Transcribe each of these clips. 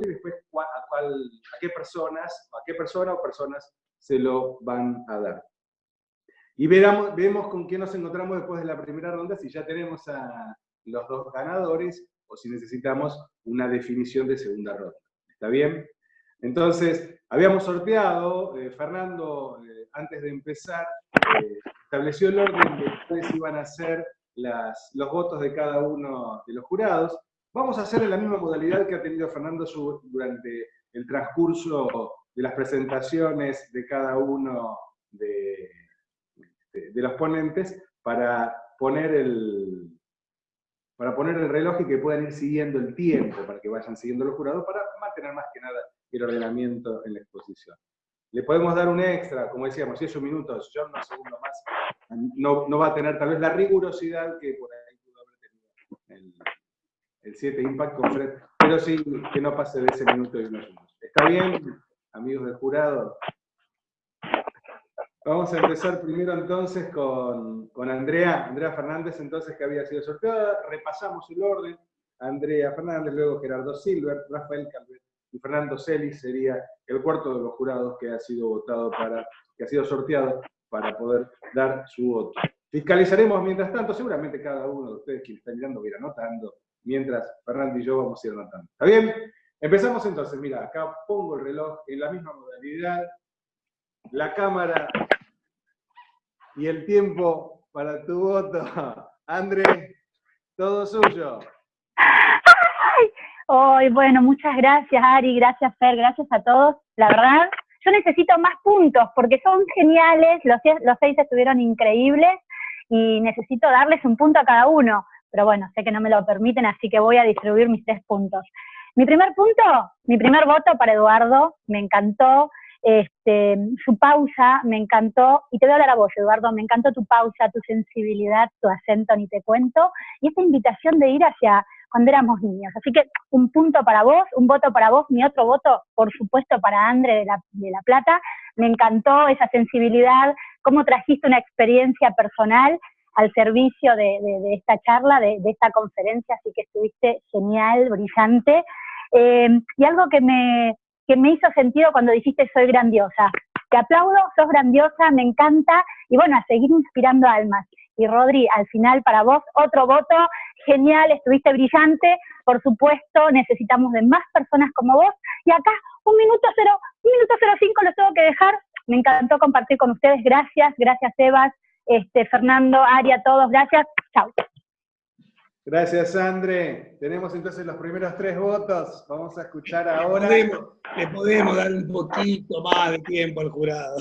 y después a, qué personas, a qué persona o personas se lo van a dar. Y veramos, vemos con quién nos encontramos después de la primera ronda, si ya tenemos a los dos ganadores o si necesitamos una definición de segunda ronda. ¿Está bien? Entonces, habíamos sorteado, eh, Fernando, eh, antes de empezar, eh, estableció el orden de cuáles iban a ser las, los votos de cada uno de los jurados. Vamos a hacer en la misma modalidad que ha tenido Fernando durante el transcurso de las presentaciones de cada uno de, los ponentes para poner, el, para poner el reloj y que puedan ir siguiendo el tiempo, para que vayan siguiendo los jurados, para mantener más que nada el ordenamiento en la exposición. Le podemos dar un extra, como decíamos, si es un minuto, yo segundos más, no, no, va a tener tal vez la rigurosidad que por ahí pudo haber tenido el, 7 Impact con pero sí que no pase de ese minuto y unos. ¿Está bien, amigos del jurado? Vamos a empezar primero entonces con, con, Andrea, Andrea Fernández entonces que había sido sorteada, repasamos el orden, Andrea Fernández, luego Gerardo Silver, Rafael Calvet y Fernando Celis sería el cuarto de los jurados que ha sido votado para, que ha sido sorteado para poder dar su voto. Fiscalizaremos mientras tanto, seguramente cada uno de ustedes que está mirando va a ir anotando, mientras Fernando y yo vamos a ir anotando. ¿Está bien? Empezamos entonces, mira, acá pongo el reloj en la misma modalidad, la cámara y el tiempo para tu voto. André, todo suyo. Ay, bueno, muchas gracias Ari, gracias Fer, gracias a todos. La verdad, yo necesito más puntos porque son geniales, los seis estuvieron increíbles y necesito darles un punto a cada uno. Pero bueno, sé que no me lo permiten, así que voy a distribuir mis tres puntos. Mi primer punto, mi primer voto para Eduardo, me encantó. Este, su pausa me encantó, y te voy a hablar a vos, Eduardo, me encantó tu pausa, tu sensibilidad, tu acento, ni te cuento, y esta invitación de ir hacia cuando éramos niños. Así que un punto para vos, un voto para vos, mi otro voto, por supuesto, para Andre de La, de la Plata. Me encantó esa sensibilidad, cómo trajiste una experiencia personal al servicio de, esta charla, de, esta conferencia, así que estuviste genial, brillante. Eh, y algo que me, que me hizo sentido cuando dijiste soy grandiosa. Te aplaudo, sos grandiosa, me encanta, y bueno, a seguir inspirando almas. Y Rodri, al final para vos, otro voto, genial, estuviste brillante, por supuesto, necesitamos de más personas como vos. Y acá, un minuto cero, un minuto cero cinco los tengo que dejar. Me encantó compartir con ustedes, gracias, gracias Evas, este, Fernando, Ari, a todos, gracias, chao. Gracias, Andre. Tenemos entonces los primeros tres votos. Vamos a escuchar ahora. Le podemos, dar un poquito más de tiempo al jurado.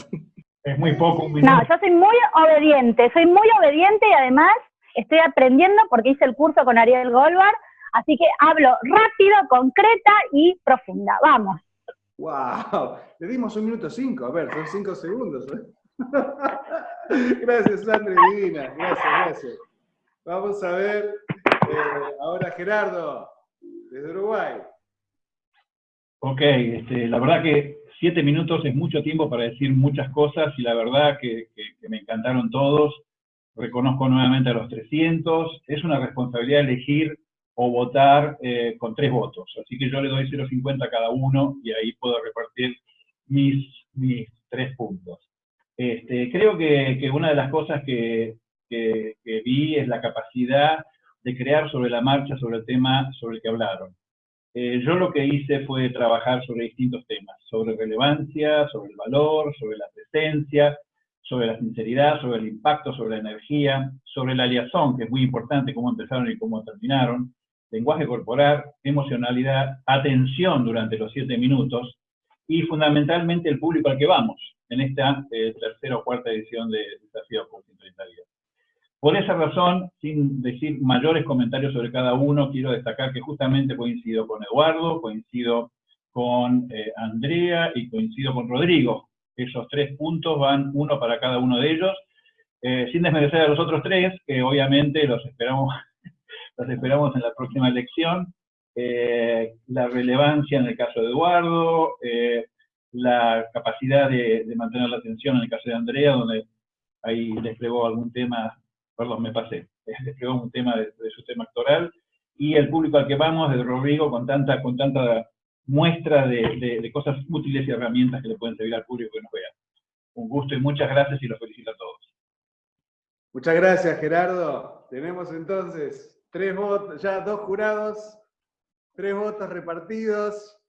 Es muy poco, un No, yo soy muy obediente, soy muy obediente y además estoy aprendiendo porque hice el curso con Ariel Golvar, así que hablo rápido, concreta y profunda. Vamos. ¡Wow! Le dimos un minuto cinco, a ver, son cinco segundos. ¿eh? gracias, Andre Divina. Gracias, gracias. Vamos a ver eh, ahora Gerardo, desde Uruguay. Ok, este, la verdad que siete minutos es mucho tiempo para decir muchas cosas y la verdad que, me encantaron todos. Reconozco nuevamente a los 300. Es una responsabilidad elegir o votar eh, con tres votos. Así que yo le doy 0,50 a cada uno y ahí puedo repartir mis, mis tres puntos. Este, creo que, una de las cosas que, vi es la capacidad de crear sobre la marcha sobre el tema sobre el que hablaron. Eh, yo lo que hice fue trabajar sobre distintos temas, sobre relevancia, sobre el valor, sobre la presencia, sobre la sinceridad, sobre el impacto, sobre la energía, sobre la liazón, que es muy importante, cómo empezaron y cómo terminaron, lenguaje corporal, emocionalidad, atención durante los siete minutos y fundamentalmente el público al que vamos en esta eh, tercera o cuarta edición de Desafío por 130 días. Por esa razón, sin decir mayores comentarios sobre cada uno, quiero destacar que justamente coincido con Eduardo, coincido con eh, Andrea y coincido con Rodrigo. Esos tres puntos van uno para cada uno de ellos, eh, sin desmerecer a los otros tres, que obviamente los esperamos, los esperamos en la próxima elección. Eh, la relevancia en el caso de Eduardo, la capacidad de, de, mantener la atención en el caso de Andrea, donde ahí desplegó algún tema perdón, me pasé, desplegó un tema de, su tema actoral, y el público al que vamos, de Rodrigo, con tanta, con tanta muestra de, cosas útiles y herramientas que le pueden servir al público que nos vea. Un gusto y muchas gracias y los felicito a todos. Muchas gracias, Gerardo. Tenemos entonces tres votos, ya dos jurados, tres votos repartidos.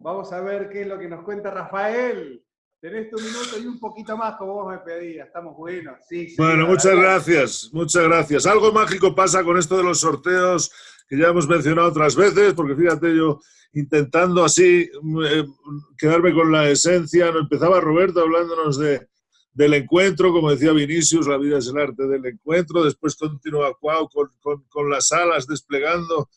Vamos a ver qué es lo que nos cuenta Rafael. Tenés tu minuto y un poquito más como vos me pedías. Estamos buenos. Sí, bueno, muchas gracias, muchas gracias. Algo mágico pasa con esto de los sorteos que ya hemos mencionado otras veces, porque fíjate yo intentando así eh, quedarme con la esencia, empezaba Roberto hablándonos de, del encuentro, como decía Vinicius, la vida es el arte del encuentro, después continúa Cuau con, con, con las alas desplegando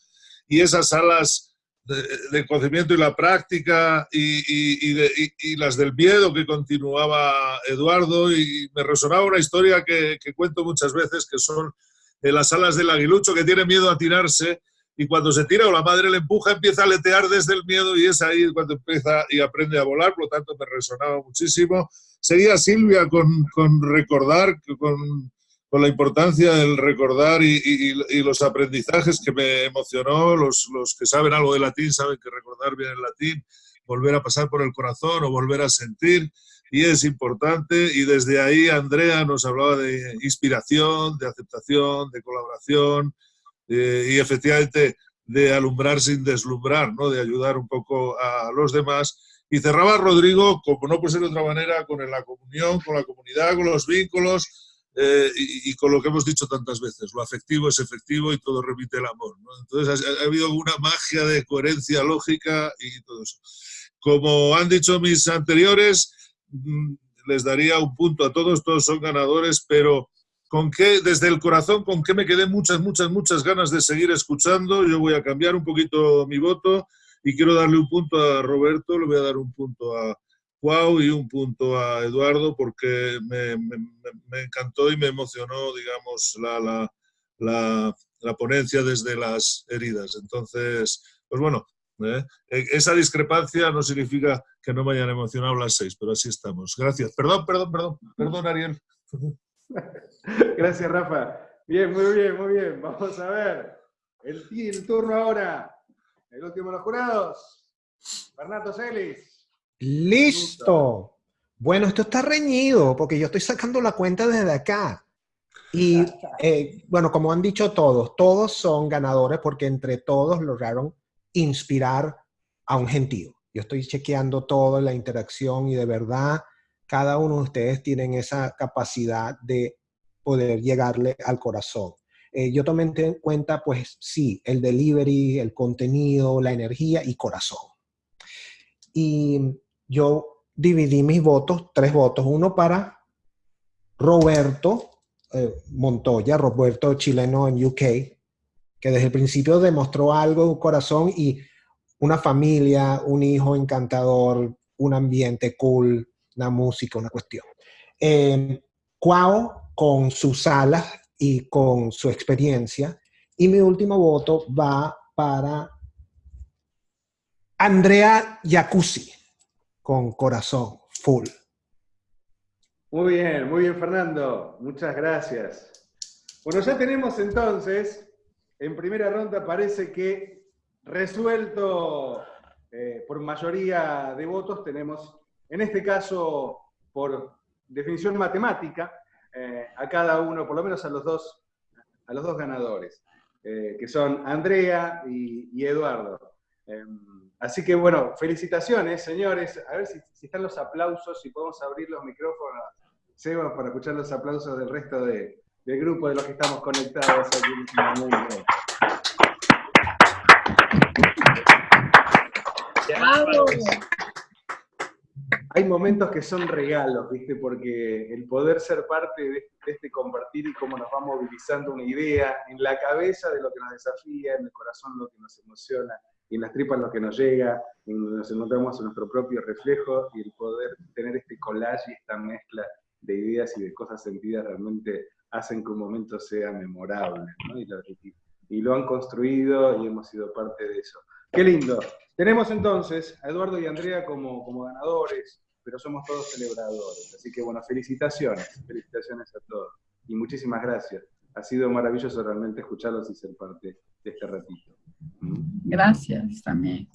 y esas alas de, conocimiento y la práctica y, y, las del miedo que continuaba Eduardo y me resonaba una historia que, que cuento muchas veces que son las alas del aguilucho que tiene miedo a tirarse y cuando se tira o la madre le empuja empieza a letear desde el miedo y es ahí cuando empieza y aprende a volar, por lo tanto me resonaba muchísimo. Seguía Silvia con, con recordar, con con la importancia del recordar y, los aprendizajes que me emocionó. Los, los, que saben algo de latín saben que recordar bien el latín, volver a pasar por el corazón o volver a sentir, y es importante. Y desde ahí Andrea nos hablaba de inspiración, de aceptación, de colaboración eh, y efectivamente de alumbrar sin deslumbrar, ¿no? de ayudar un poco a los demás. Y cerraba Rodrigo, como no puede ser de otra manera, con la comunión, con la comunidad, con los vínculos, eh, y, con lo que hemos dicho tantas veces, lo afectivo es efectivo y todo repite el amor. Entonces ha, habido una magia de coherencia lógica y todo eso. Como han dicho mis anteriores, mm, les daría un punto a todos, todos son ganadores, pero con qué, desde el corazón, con qué me quedé muchas, muchas, muchas ganas de seguir escuchando. Yo voy a cambiar un poquito mi voto y quiero darle un punto a Roberto, le voy a dar un punto a, wow y un punto a Eduardo porque me, encantó y me emocionó, digamos, la, la, ponencia desde las heridas. Entonces, pues bueno, ¿eh? E, esa discrepancia no significa que no me hayan emocionado las seis, pero así estamos. Gracias. Perdón, perdón, perdón, perdón, Ariel. Gracias, Rafa. Bien, muy bien, muy bien. Vamos a ver. El, turno ahora. El último de los jurados. Fernando Celis. Listo. Bueno, esto está reñido porque yo estoy sacando la cuenta desde acá. Y eh, bueno, como han dicho todos, todos son ganadores porque entre todos lograron inspirar a un gentío. Yo estoy chequeando toda la interacción y de verdad cada uno de ustedes tienen esa capacidad de poder llegarle al corazón. Eh, yo tomé en cuenta, pues sí, el delivery, el contenido, la energía y corazón. Y yo dividí mis votos, tres votos, uno para Roberto eh, Montoya, Roberto chileno en UK, que desde el principio demostró algo, un corazón y una familia, un hijo encantador, un ambiente cool, una música, una cuestión. Eh, con sus alas y con su experiencia. Y mi último voto va para Andrea Jacuzzi con corazón, full. Muy bien, muy bien Fernando, muchas gracias. Bueno, ya tenemos entonces, en primera ronda parece que resuelto eh, por mayoría de votos, tenemos en este caso por definición matemática, eh, a cada uno, por lo menos a los dos, a los dos ganadores, eh, que son Andrea y, Eduardo. Em, Así que bueno, felicitaciones, señores. A ver si, están los aplausos, si podemos abrir los micrófonos, Seba, para escuchar los aplausos del resto del grupo de los que estamos conectados aquí Hay momentos que son regalos, ¿viste? Porque el poder ser parte de, este compartir y cómo nos va movilizando una idea en la cabeza de lo que nos desafía, en el corazón lo que nos emociona, y en las tripas lo que nos llega, y nos encontramos en nuestro propio reflejo y el poder tener este collage y esta mezcla de ideas y de cosas sentidas realmente hacen que un momento sea memorable, ¿no? y, lo, han construido y hemos sido parte de eso. ¡Qué lindo! Tenemos entonces a Eduardo y Andrea como, como ganadores, pero somos todos celebradores. Así que bueno, felicitaciones, felicitaciones a todos. Y muchísimas gracias. Ha sido maravilloso realmente escucharlos y ser parte de este ratito. Gracias también.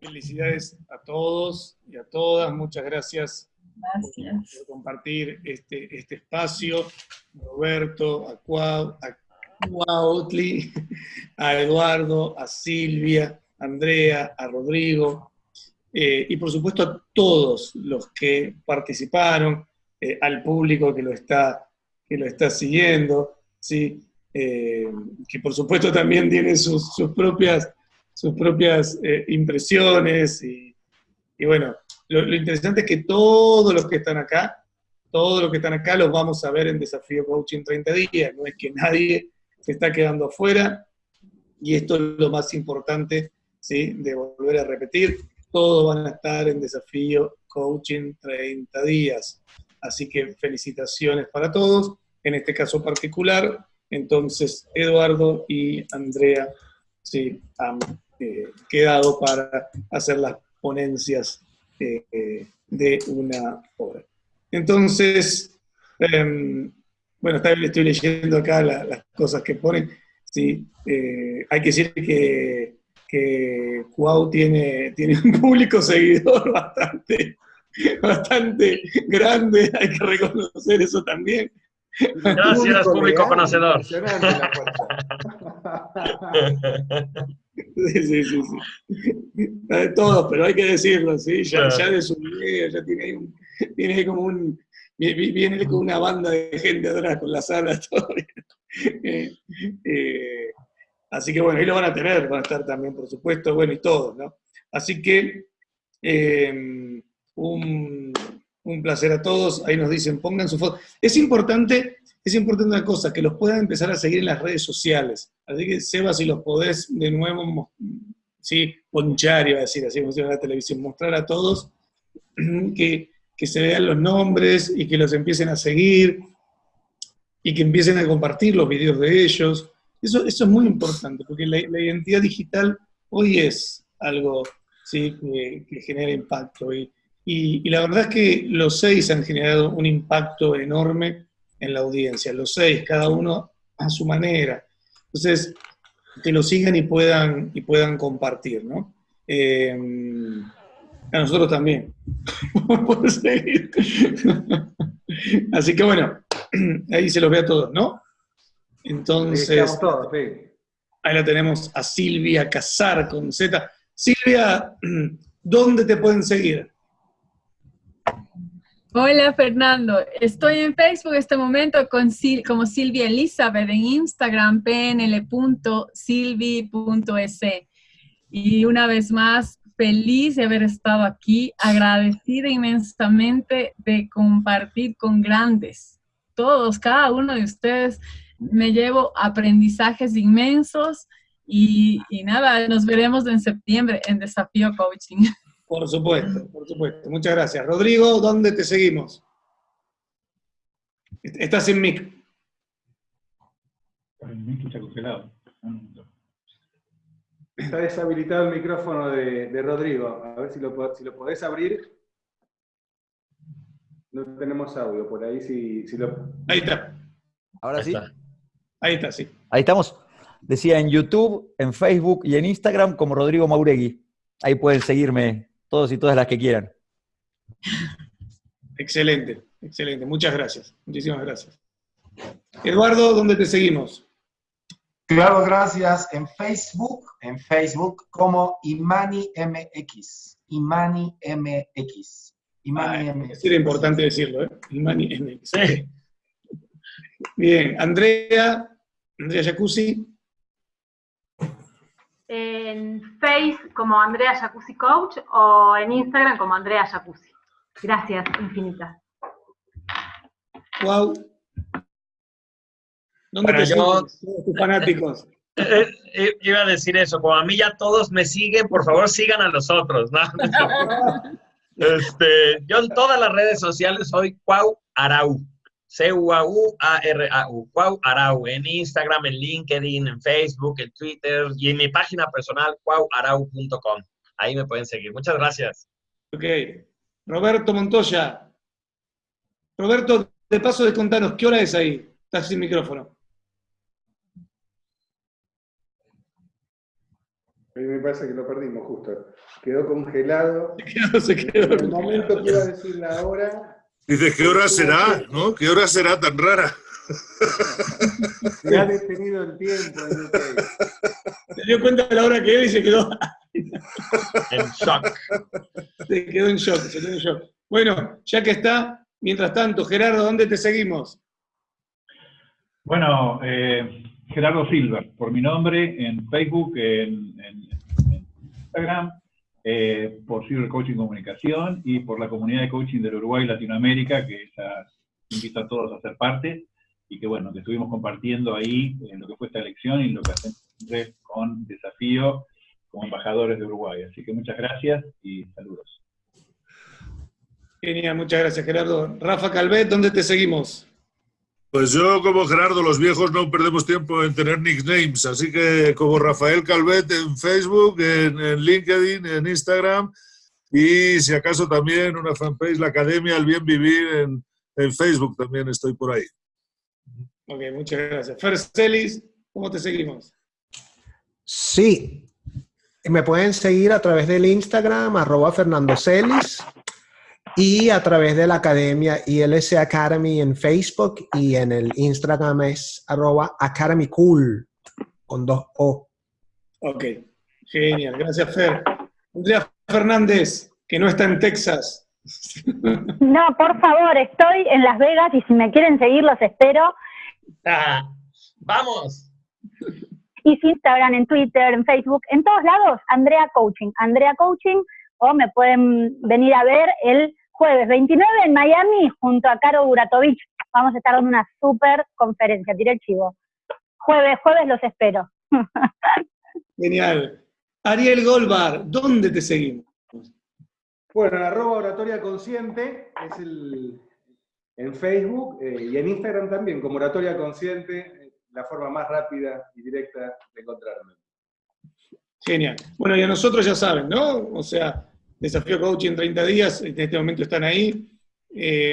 felicidades a todos y a todas. Muchas gracias Gracias. por compartir este, este espacio. Roberto, a Cuau, a Cuautli, a Eduardo, a Silvia, a Andrea, a Rodrigo, eh, y por supuesto a todos los que participaron, eh, al público que lo está, que lo está siguiendo, ¿sí? Eh, que por supuesto también tiene sus, sus propias, sus propias eh, impresiones, y, bueno, lo, lo interesante es que todos los que están acá, todos los que están acá los vamos a ver en Desafío Coaching 30 días, no es que nadie se está quedando afuera, y esto es lo más importante, ¿sí? de volver a repetir, todos van a estar en Desafío Coaching 30 días. Así que felicitaciones para todos, en este caso particular, entonces Eduardo y Andrea sí, han eh, quedado para hacer las ponencias eh, de una hora. Entonces, em, bueno, está- estoy leyendo acá la- las cosas que ponen. Sí, eh, hay que decir que, que Cuau tiene, tiene un público seguidor bastante, bastante grande, hay que reconocer eso también. Gracias, público conocedor. Sí, sí, sí, sí. De todos, pero hay que decirlo, ¿sí? Ya, Claro. ya de su video, ya tiene ahí, un- tiene ahí como un... vi- vi- Viene con una banda de gente atrás, con las alas, todo. Eh, eh, así que bueno, ahí lo van a tener, van a estar también, por supuesto, bueno, y todos, ¿no? Así que eh, un, un placer a todos, ahí nos dicen, pongan su foto. Es importante, es importante una cosa, que los puedan empezar a seguir en las redes sociales. Así que, Seba, si los podés de nuevo, sí, ponchar, iba a decir, así llama la televisión, mostrar a todos que, que se vean los nombres y que los empiecen a seguir y que empiecen a compartir los videos de ellos. Eso, eso es muy importante, porque la, la identidad digital hoy es algo ¿sí? que, que genera impacto. Y, y- y la verdad es que los seis han generado un impacto enorme en la audiencia, los seis, cada uno a su manera. Entonces, que lo sigan y puedan, y puedan compartir, ¿no? Eh, a nosotros también. Así que bueno, ahí se los ve a todos, ¿no? Entonces, Estamos todos, sí. ahí la tenemos a Silvia Casar con Z. Silvia, ¿dónde te pueden seguir? Hola Fernando, estoy en Facebook en este momento con Sil- como Silvia Elizabeth, en Instagram pnl.silvi.es. Y una vez más, feliz de haber estado aquí, agradecida inmensamente de compartir con grandes, todos, cada uno de ustedes. Me llevo aprendizajes inmensos y, y nada, nos veremos en septiembre en Desafío Coaching. Por supuesto, por supuesto. Muchas gracias. Rodrigo, ¿dónde te seguimos? Est- Estás en mic. El mic está congelado. Está deshabilitado el micrófono de, de Rodrigo. A ver si lo, si lo podés abrir. No tenemos audio por ahí. Si, si lo... Ahí está. Ahora sí. Ahí está, sí. Ahí estamos. Decía en YouTube, en Facebook y en Instagram como Rodrigo Mauregui. Ahí pueden seguirme todos y todas las que quieran. Excelente, excelente. Muchas gracias. Muchísimas gracias. Eduardo, ¿dónde te seguimos? Claro, gracias. En Facebook, en Facebook como Imani MX. Imani MX. Imani Ah, MX. era importante decirlo, ¿eh? Imani MX. Bien, Andrea, Andrea Jacuzzi, En Face como Andrea Jacuzzi Coach o en Instagram como Andrea Jacuzzi. Gracias, infinitas. wow. ¿Dónde Bueno, te yo- tus fanáticos. Eh, eh, iba a decir eso, como a mí ya todos me siguen, por favor sigan a los otros, ¿no? Este, yo en todas las redes sociales soy Cuau Arau. C-U-A-U-A-R-A-U. Cuau Arau. En Instagram, en LinkedIn, en Facebook, en Twitter y en mi página personal, cuauarau.com. Ahí me pueden seguir. Muchas gracias. Ok. Roberto Montoya. Roberto, de paso de contanos, ¿qué hora es ahí? Estás sin micrófono. A mí me parece que lo perdimos justo. Quedó congelado. Se quedó, En el momento que iba a decir la hora, Dice, ¿qué hora será? ¿No? ¿Qué hora será tan rara? se ha detenido el tiempo. Se dio cuenta de la hora que era y se quedó, En shock. se quedó en shock, se quedó en shock. Bueno, ya que está, mientras tanto, Gerardo, ¿dónde te seguimos? Bueno, eh, Gerardo Silva, por mi nombre, en Facebook, en, en- en Instagram, eh, por Silver Coaching Comunicación y por la comunidad de coaching del Uruguay y Latinoamérica, que ya invito a todos a ser parte, y que bueno, que estuvimos compartiendo ahí en lo que fue esta elección y lo que hacemos con desafío como embajadores de Uruguay. Así que muchas gracias y saludos. Genial, muchas gracias, Gerardo. Rafa Calvet, ¿dónde te seguimos? Pues yo, como Gerardo, los viejos no perdemos tiempo en tener nicknames, así que como Rafael Calvet en Facebook, en, en LinkedIn, en Instagram, y si acaso también una fanpage, la Academia El Bien Vivir, en, en Facebook también estoy por ahí. Ok, muchas gracias. Fer Celis, ¿cómo te seguimos? Sí. Me pueden seguir a través del Instagram, arroba Fernando Celis, y a través de la academia ILS Academy en Facebook y en el Instagram es arroba Academy Cool, con dos O. Ok, genial, gracias Fer. Andrea Fernández, que no está en Texas. No, por favor, estoy en Las Vegas y si me quieren seguir los espero. Ah, ¡Vamos! Y si Instagram, en Twitter, en Facebook, en todos lados, Andrea Coaching. Andrea Coaching, o me pueden venir a ver el jueves 29 en Miami junto a Caro Buratovich. Vamos a estar dando una súper conferencia, tiré el chivo. Jueves, jueves los espero. Genial. Ariel Golbar, ¿dónde te seguimos? Bueno, en arroba oratoria consciente es el, en Facebook eh, y en Instagram también, como oratoria consciente, eh, la forma más rápida y directa de encontrarme. Genial. Bueno, y a nosotros ya saben, ¿no? O sea, Desafío Coaching en 30 días, en este momento están ahí. Eh,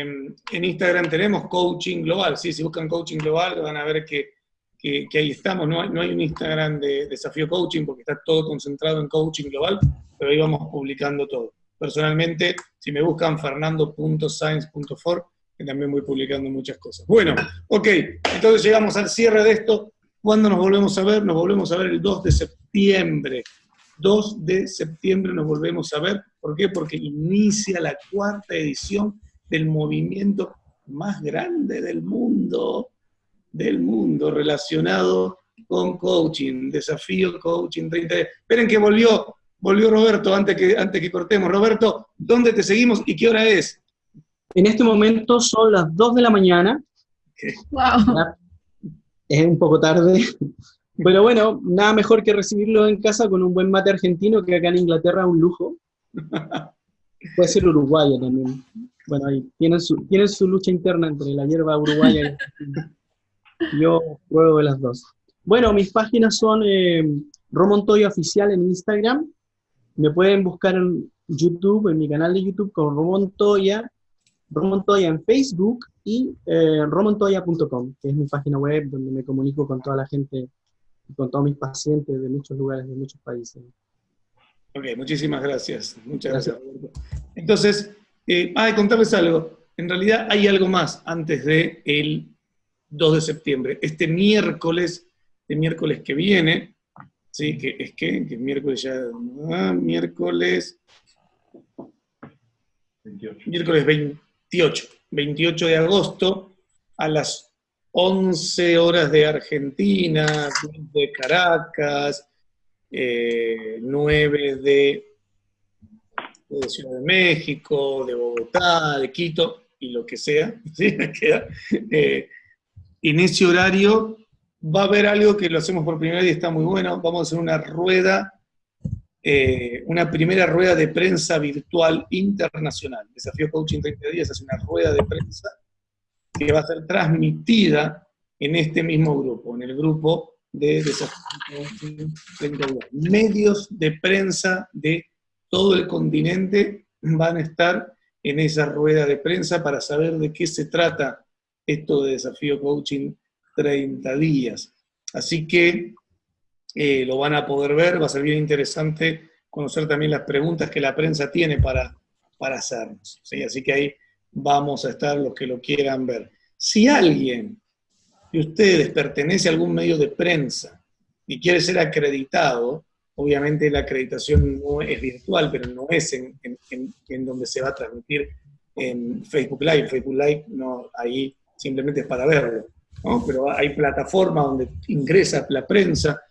en Instagram tenemos Coaching Global, sí, si buscan Coaching Global van a ver que, que- que ahí estamos. No hay, no hay un Instagram de Desafío Coaching porque está todo concentrado en Coaching Global, pero ahí vamos publicando todo. Personalmente, si me buscan fernando.science.for, que también voy publicando muchas cosas. Bueno, ok, entonces llegamos al cierre de esto. ¿Cuándo nos volvemos a ver? Nos volvemos a ver el 2 de septiembre. 2 de septiembre nos volvemos a ver. ¿Por qué? Porque inicia la cuarta edición del movimiento más grande del mundo, del mundo relacionado con coaching, desafío coaching 30. Esperen que volvió, volvió Roberto antes que, antes que cortemos. Roberto, ¿dónde te seguimos y qué hora es? En este momento son las 2 de la mañana. Wow. Es un poco tarde. Pero bueno, nada mejor que recibirlo en casa con un buen mate argentino que acá en Inglaterra es un lujo. Puede ser uruguayo también. Bueno, ahí tienen su, tienen su lucha interna entre la hierba uruguaya y. Yo pruebo de las dos. Bueno, mis páginas son eh, Romontoya Oficial en Instagram. Me pueden buscar en YouTube, en mi canal de YouTube con Romontoya, Romontoya en Facebook y eh, romontoya.com, que es mi página web donde me comunico con toda la gente, con todos mis pacientes de muchos lugares, de muchos países. Ok, muchísimas gracias. Muchas gracias, Roberto. Entonces, eh, ah, contarles algo. En realidad hay algo más antes del el 2 de septiembre. Este miércoles, este miércoles que viene, ¿sí? que es que, que miércoles ya, ah, miércoles, 28. miércoles 28, 28 de agosto, a las 11 horas de Argentina, 10 de Caracas, eh, 9 de, Ciudad de México, de Bogotá, de Quito, y lo que sea. Eh, en ese horario va a haber algo que lo hacemos por primera vez y está muy bueno, vamos a hacer una rueda eh, una primera rueda de prensa virtual internacional. Desafío Coaching 30 días hace una rueda de prensa que va a ser transmitida en este mismo grupo, en el grupo de Desafío Coaching 30 días. Medios de prensa de todo el continente van a estar en esa rueda de prensa para saber de qué se trata esto de Desafío Coaching 30 días. Así que eh, lo van a poder ver, va a ser bien interesante conocer también las preguntas que la prensa tiene para, para hacernos. ¿sí? Así que ahí vamos a estar los que lo quieran ver. Si alguien de ustedes pertenece a algún medio de prensa y quiere ser acreditado, obviamente la acreditación no es virtual, pero no es en, en donde se va a transmitir en Facebook Live. Facebook Live no, ahí simplemente es para verlo. ¿no? Pero hay plataformas donde ingresa la prensa,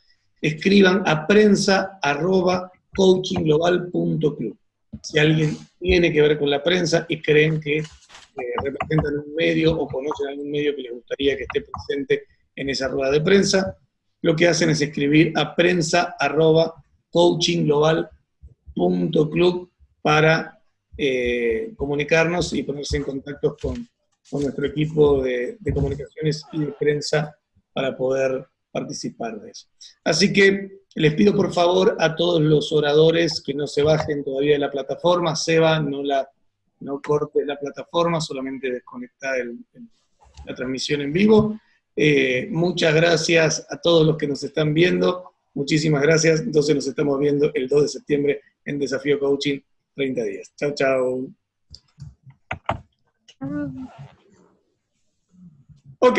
escriban a prensa arroba coachingglobal.club. Si alguien tiene que ver con la prensa y creen que eh, representan un medio o conocen algún medio que les gustaría que esté presente en esa rueda de prensa, lo que hacen es escribir a prensa arroba coachingglobal.club para eh, comunicarnos y ponerse en contacto con, con nuestro equipo de, de, comunicaciones y de prensa para poder participar de eso. Así que les pido por favor a todos los oradores que no se bajen todavía de la plataforma, Seba, no, la, no corte la plataforma, solamente el, el, la transmisión en vivo. Eh, muchas gracias a todos los que nos están viendo, muchísimas gracias, entonces nos estamos viendo el 2 de septiembre en Desafío Coaching 30 días. Chao, chao. Ok.